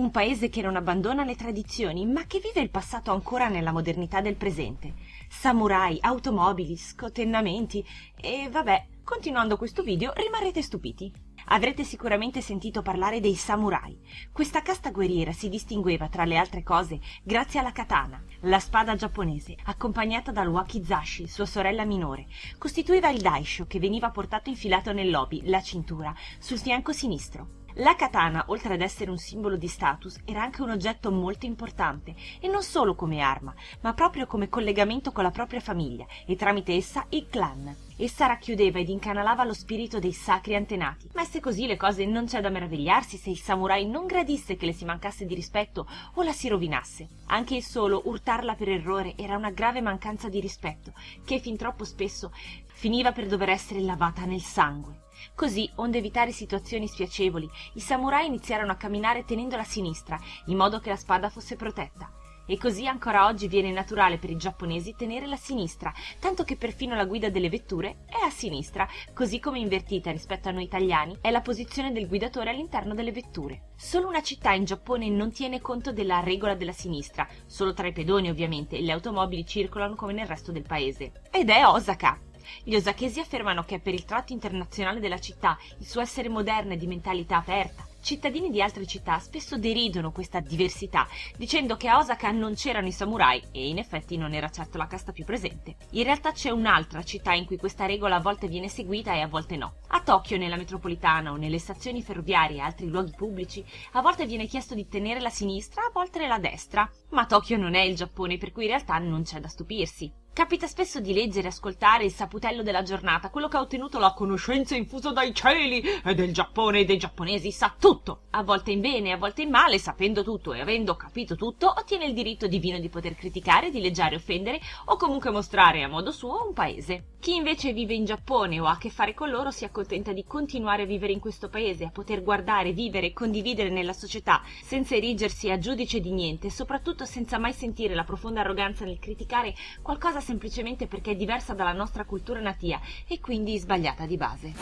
Un paese che non abbandona le tradizioni, ma che vive il passato ancora nella modernità del presente. Samurai, automobili, scotennamenti e vabbè, continuando questo video rimarrete stupiti. Avrete sicuramente sentito parlare dei samurai. Questa casta guerriera si distingueva, tra le altre cose, grazie alla katana, la spada giapponese, accompagnata dal wakizashi, sua sorella minore. Costituiva il daisho che veniva portato infilato nell'obi, la cintura, sul fianco sinistro. La katana, oltre ad essere un simbolo di status, era anche un oggetto molto importante, e non solo come arma, ma proprio come collegamento con la propria famiglia e tramite essa il clan. Essa racchiudeva ed incanalava lo spirito dei sacri antenati. Messe così le cose non c'è da meravigliarsi se il samurai non gradisse che le si mancasse di rispetto o la si rovinasse. Anche il solo urtarla per errore era una grave mancanza di rispetto, che fin troppo spesso finiva per dover essere lavata nel sangue. Così, onde evitare situazioni spiacevoli, i samurai iniziarono a camminare tenendo la sinistra, in modo che la spada fosse protetta. E così ancora oggi viene naturale per i giapponesi tenere la sinistra, tanto che perfino la guida delle vetture è a sinistra, così come invertita rispetto a noi italiani è la posizione del guidatore all'interno delle vetture. Solo una città in Giappone non tiene conto della regola della sinistra, solo tra i pedoni ovviamente, e le automobili circolano come nel resto del paese. Ed è Osaka. Gli osachesi affermano che per il tratto internazionale della città, il suo essere moderno e di mentalità aperta. Cittadini di altre città spesso deridono questa diversità, dicendo che a Osaka non c'erano i samurai e in effetti non era certo la casta più presente. In realtà c'è un'altra città in cui questa regola a volte viene seguita e a volte no. A Tokyo, nella metropolitana o nelle stazioni ferroviarie e altri luoghi pubblici, a volte viene chiesto di tenere la sinistra, a volte la destra. Ma Tokyo non è il Giappone, per cui in realtà non c'è da stupirsi. Capita spesso di leggere e ascoltare il saputello della giornata, quello che ha ottenuto la conoscenza infusa dai cieli e del Giappone e dei giapponesi sa tutto. A volte in bene, a volte in male, sapendo tutto e avendo capito tutto, ottiene il diritto divino di poter criticare, dileggiare, offendere o comunque mostrare a modo suo un paese. Chi invece vive in Giappone o ha a che fare con loro si accontenta di continuare a vivere in questo paese, a poter guardare, vivere e condividere nella società senza erigersi a giudice di niente e soprattutto senza mai sentire la profonda arroganza nel criticare qualcosa semplicemente perché è diversa dalla nostra cultura natia e quindi sbagliata di base.